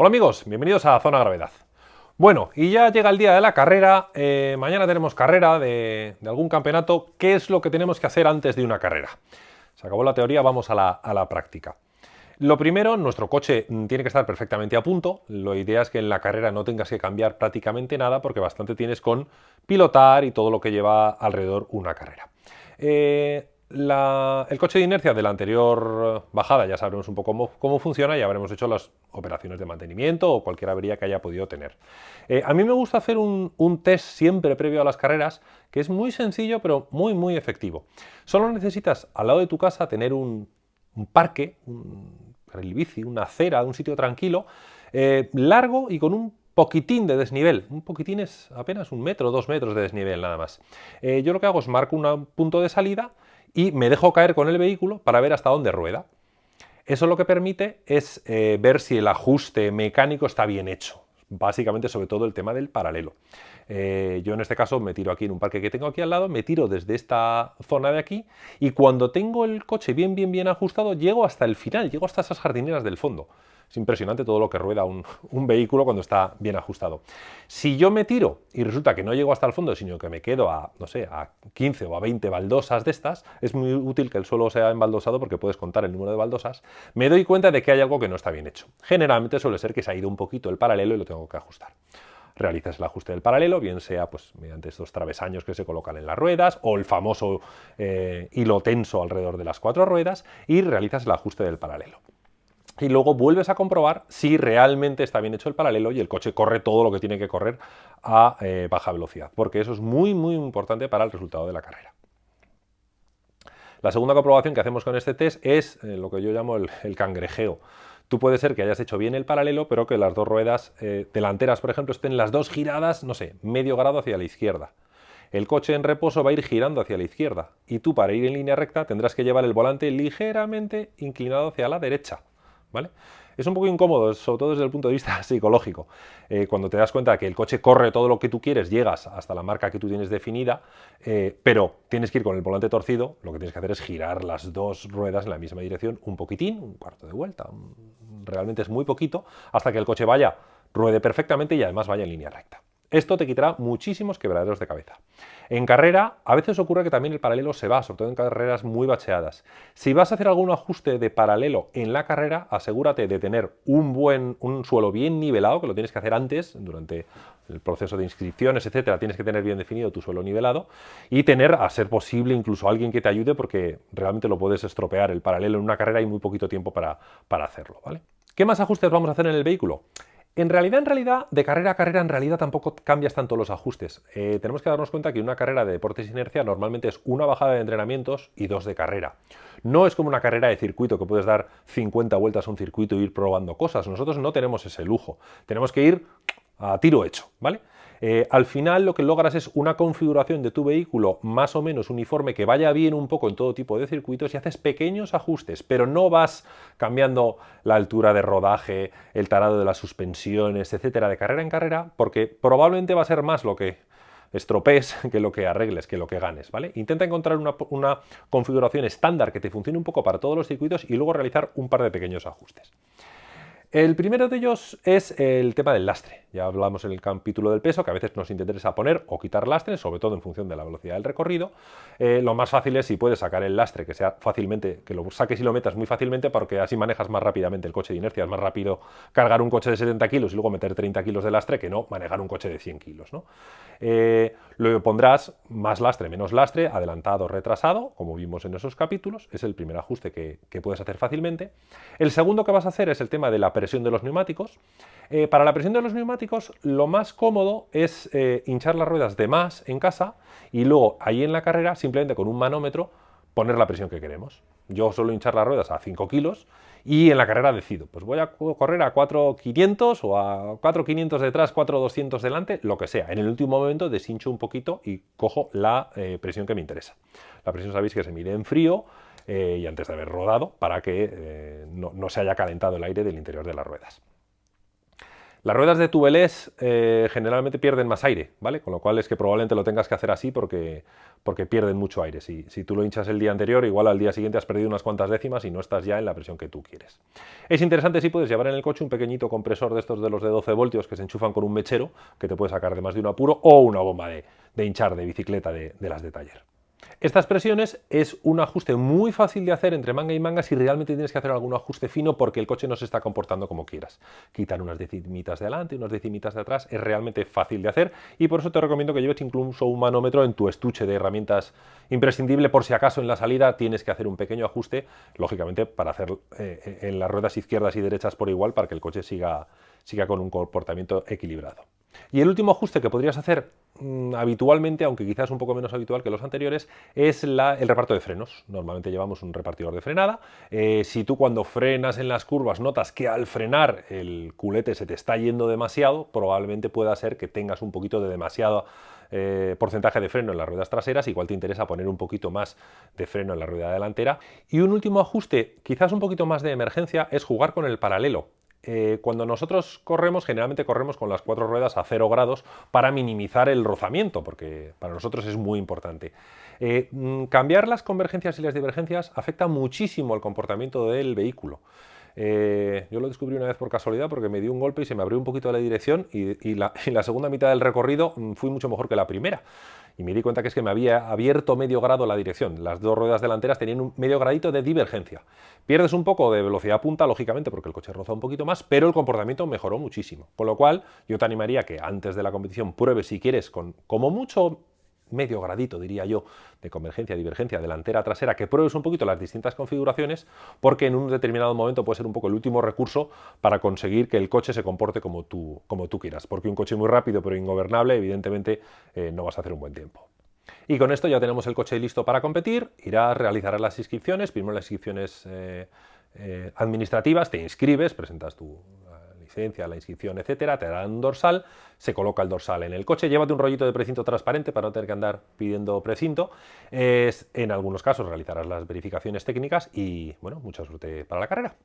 Hola amigos, bienvenidos a Zona Gravedad. Bueno, y ya llega el día de la carrera, eh, mañana tenemos carrera de, algún campeonato, ¿qué es lo que tenemos que hacer antes de una carrera? Se acabó la teoría, vamos a la, práctica. Lo primero, nuestro coche tiene que estar perfectamente a punto, lo idea es que en la carrera no tengas que cambiar prácticamente nada porque bastante tienes con pilotar y todo lo que lleva alrededor una carrera. Eh, el coche de inercia de la anterior bajada ya sabremos un poco cómo, funciona y habremos hecho las operaciones de mantenimiento o cualquier avería que haya podido tener. Eh, a mí me gusta hacer un, test siempre previo a las carreras que es muy sencillo pero muy muy efectivo. Solo necesitas al lado de tu casa tener un, parque, un carril bici, una acera, un sitio tranquilo, eh, largo y con un poquitín de desnivel. Un poquitín es apenas un metro, dos metros de desnivel nada más. Eh, yo lo que hago es marco un punto de salida y me dejo caer con el vehículo para ver hasta dónde rueda. Eso lo que permite es eh, ver si el ajuste mecánico está bien hecho, básicamente sobre todo el tema del paralelo. Eh, yo en este caso me tiro aquí en un parque que tengo aquí al lado, me tiro desde esta zona de aquí y cuando tengo el coche bien, bien, bien ajustado, llego hasta el final, llego hasta esas jardineras del fondo. Es impresionante todo lo que rueda un, vehículo cuando está bien ajustado. Si yo me tiro y resulta que no llego hasta el fondo, sino que me quedo a, no sé, a 15 o a 20 baldosas de estas, es muy útil que el suelo sea embaldosado porque puedes contar el número de baldosas, me doy cuenta de que hay algo que no está bien hecho. Generalmente suele ser que se ha ido un poquito el paralelo y lo tengo que ajustar realizas el ajuste del paralelo, bien sea pues, mediante estos travesaños que se colocan en las ruedas o el famoso eh, hilo tenso alrededor de las cuatro ruedas y realizas el ajuste del paralelo y luego vuelves a comprobar si realmente está bien hecho el paralelo y el coche corre todo lo que tiene que correr a eh, baja velocidad, porque eso es muy muy importante para el resultado de la carrera. La segunda comprobación que hacemos con este test es eh, lo que yo llamo el, cangrejeo. Tú puede ser que hayas hecho bien el paralelo, pero que las dos ruedas eh, delanteras, por ejemplo, estén las dos giradas, no sé, medio grado hacia la izquierda. El coche en reposo va a ir girando hacia la izquierda y tú para ir en línea recta tendrás que llevar el volante ligeramente inclinado hacia la derecha. ¿Vale? Es un poco incómodo, sobre todo desde el punto de vista psicológico. Eh, cuando te das cuenta que el coche corre todo lo que tú quieres, llegas hasta la marca que tú tienes definida, eh, pero tienes que ir con el volante torcido, lo que tienes que hacer es girar las dos ruedas en la misma dirección un poquitín, un cuarto de vuelta, realmente es muy poquito, hasta que el coche vaya, ruede perfectamente y además vaya en línea recta. Esto te quitará muchísimos quebraderos de cabeza. En carrera, a veces ocurre que también el paralelo se va, sobre todo en carreras muy bacheadas. Si vas a hacer algún ajuste de paralelo en la carrera, asegúrate de tener un buen un suelo bien nivelado, que lo tienes que hacer antes, durante el proceso de inscripciones, etcétera, tienes que tener bien definido tu suelo nivelado y tener, a ser posible, incluso alguien que te ayude porque realmente lo puedes estropear el paralelo en una carrera y muy poquito tiempo para, para hacerlo, ¿vale? ¿Qué más ajustes vamos a hacer en el vehículo? En realidad, en realidad, de carrera a carrera, en realidad tampoco cambias tanto los ajustes. Eh, tenemos que darnos cuenta que una carrera de deportes inercia normalmente es una bajada de entrenamientos y dos de carrera. No es como una carrera de circuito que puedes dar 50 vueltas a un circuito e ir probando cosas. Nosotros no tenemos ese lujo. Tenemos que ir a tiro hecho, ¿vale? Eh, al final lo que logras es una configuración de tu vehículo más o menos uniforme que vaya bien un poco en todo tipo de circuitos y haces pequeños ajustes, pero no vas cambiando la altura de rodaje, el tarado de las suspensiones, etcétera, de carrera en carrera, porque probablemente va a ser más lo que estropees que lo que arregles, que lo que ganes, ¿vale? Intenta encontrar una, una configuración estándar que te funcione un poco para todos los circuitos y luego realizar un par de pequeños ajustes. El primero de ellos es el tema del lastre. Ya hablamos en el capítulo del peso, que a veces nos interesa poner o quitar lastre, sobre todo en función de la velocidad del recorrido. Eh, lo más fácil es si puedes sacar el lastre, que sea fácilmente, que lo saques y lo metas muy fácilmente, porque así manejas más rápidamente el coche de inercia. Es más rápido cargar un coche de 70 kilos y luego meter 30 kilos de lastre que no manejar un coche de 100 kilos. ¿no? Eh, pondrás más lastre, menos lastre, adelantado, retrasado, como vimos en esos capítulos. Es el primer ajuste que, que puedes hacer fácilmente. El segundo que vas a hacer es el tema de la presión de los neumáticos. Eh, para la presión de los neumáticos, lo más cómodo es eh, hinchar las ruedas de más en casa y luego ahí en la carrera, simplemente con un manómetro, poner la presión que queremos. Yo suelo hinchar las ruedas a 5 kilos y en la carrera decido, pues voy a correr a 4.500 o a 4.500 detrás, 4.200 delante, lo que sea. En el último momento deshincho un poquito y cojo la eh, presión que me interesa. La presión sabéis que se mide en frío, y antes de haber rodado para que no, se haya calentado el aire del interior de las ruedas. Las ruedas de tubeless eh, generalmente pierden más aire, ¿vale? Con lo cual es que probablemente lo tengas que hacer así porque, porque pierden mucho aire. Si, si, tú lo hinchas el día anterior, igual al día siguiente has perdido unas cuantas décimas y no estás ya en la presión que tú quieres. Es interesante si puedes llevar en el coche un pequeñito compresor de estos de los de 12 voltios que se enchufan con un mechero que te puede sacar de más de un apuro o una bomba de, hinchar de bicicleta de las de taller. Estas presiones es un ajuste muy fácil de hacer entre manga y manga si realmente tienes que hacer algún ajuste fino porque el coche no se está comportando como quieras. Quitar unas decimitas de adelante y unas decimitas de atrás es realmente fácil de hacer y por eso te recomiendo que lleves incluso un manómetro en tu estuche de herramientas imprescindible por si acaso en la salida tienes que hacer un pequeño ajuste, lógicamente para hacer eh, en las ruedas izquierdas y derechas por igual para que el coche siga, siga con un comportamiento equilibrado. Y el último ajuste que podrías hacer mm, habitualmente, aunque quizás un poco menos habitual que los anteriores, es el reparto de frenos. Normalmente llevamos un repartidor de frenada. Eh, si tú cuando frenas en las curvas notas que al frenar el culete se te está yendo demasiado, probablemente pueda ser que tengas un poquito de demasiado eh, porcentaje de freno en las ruedas traseras, igual te interesa poner un poquito más de freno en la rueda delantera. Y un último ajuste, quizás un poquito más de emergencia, es jugar con el paralelo. Eh, cuando nosotros corremos, generalmente corremos con las cuatro ruedas a cero grados para minimizar el rozamiento, porque para nosotros es muy importante. Eh, mm, cambiar las convergencias y las divergencias afecta muchísimo el comportamiento del vehículo. Eh, yo lo descubrí una vez por casualidad porque me dio un golpe y se me abrió un poquito la dirección y, la, segunda mitad del recorrido mm, fui mucho mejor que la primera. Y me di cuenta que es que me había abierto medio grado la dirección. Las dos ruedas delanteras tenían un medio gradito de divergencia. Pierdes un poco de velocidad punta, lógicamente, porque el coche roza un poquito más, pero el comportamiento mejoró muchísimo. Con lo cual, yo te animaría que antes de la competición pruebes si quieres con como mucho medio gradito, diría yo, de convergencia, divergencia, delantera, trasera, que pruebes un poquito las distintas configuraciones, porque en un determinado momento puede ser un poco el último recurso para conseguir que el coche se comporte como tú, como tú quieras, porque un coche muy rápido pero ingobernable, evidentemente, eh, no vas a hacer un buen tiempo. Y con esto ya tenemos el coche listo para competir, irás, realizarás las inscripciones, primero las inscripciones eh, eh, administrativas, te inscribes, presentas tu la inscripción, etcétera, te darán un dorsal, se coloca el dorsal en el coche, llévate un rollito de precinto transparente para no tener que andar pidiendo precinto, es, en algunos casos realizarás las verificaciones técnicas y bueno, mucha suerte para la carrera.